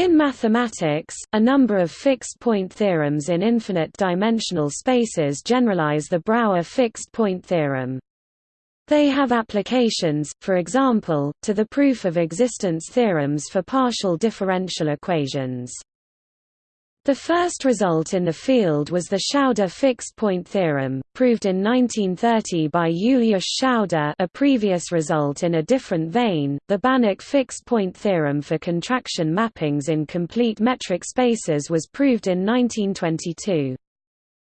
In mathematics, a number of fixed-point theorems in infinite-dimensional spaces generalize the Brouwer fixed-point theorem. They have applications, for example, to the proof of existence theorems for partial differential equations. The first result in the field was the Schauder fixed-point theorem, proved in 1930 by Julius Schauder a previous result in a different vein, the Banach fixed-point theorem for contraction mappings in complete metric spaces was proved in 1922.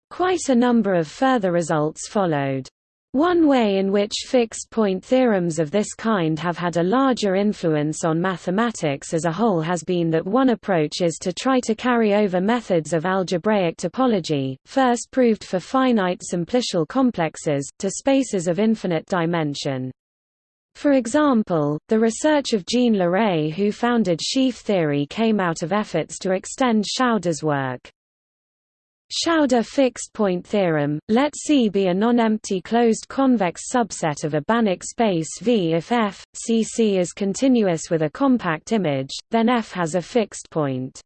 Quite a number of further results followed. One way in which fixed-point theorems of this kind have had a larger influence on mathematics as a whole has been that one approach is to try to carry over methods of algebraic topology, first proved for finite simplicial complexes, to spaces of infinite dimension. For example, the research of Jean Leray who founded sheaf theory came out of efforts to extend Schauder's work. Schauder fixed-point theorem, let C be a non-empty closed convex subset of a Banach space V if F, C C is continuous with a compact image, then F has a fixed point.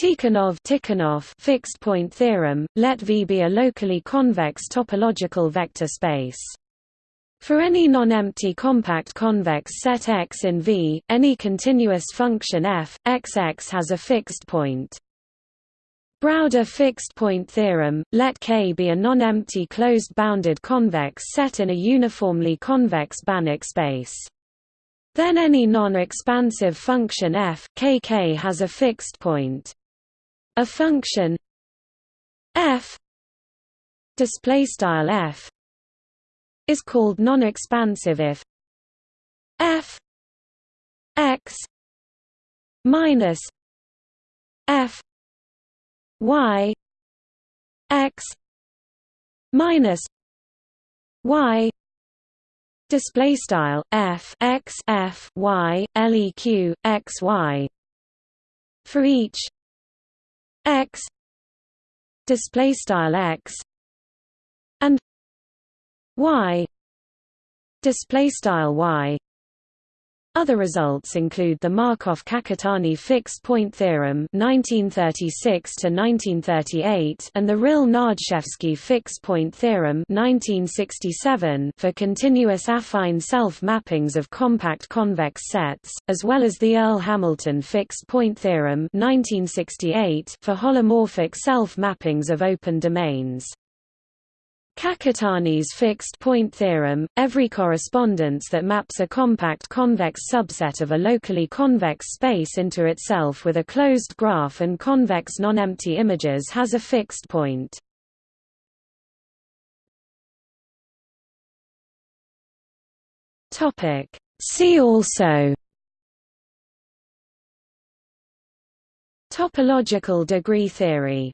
Tikhonov fixed-point theorem, let V be a locally convex topological vector space. For any non-empty compact convex set X in V, any continuous function f, Xx has a fixed point. Browder fixed-point theorem, let K be a non-empty closed-bounded convex set in a uniformly convex Banach space. Then any non-expansive function f kk has a fixed point. A function f f is called non-expansive if f x minus f y x minus y display style f x f y leq x y for each x display style x and y display style y other results include the Markov-Kakutani fixed-point theorem (1936–1938) and the Ryll-Nardzewski fixed-point theorem (1967) for continuous affine self-mappings of compact convex sets, as well as the Earle-Hamilton fixed-point theorem (1968) for holomorphic self-mappings of open domains. Kakutani's fixed-point theorem, every correspondence that maps a compact convex subset of a locally convex space into itself with a closed graph and convex non-empty images has a fixed point. See also Topological degree theory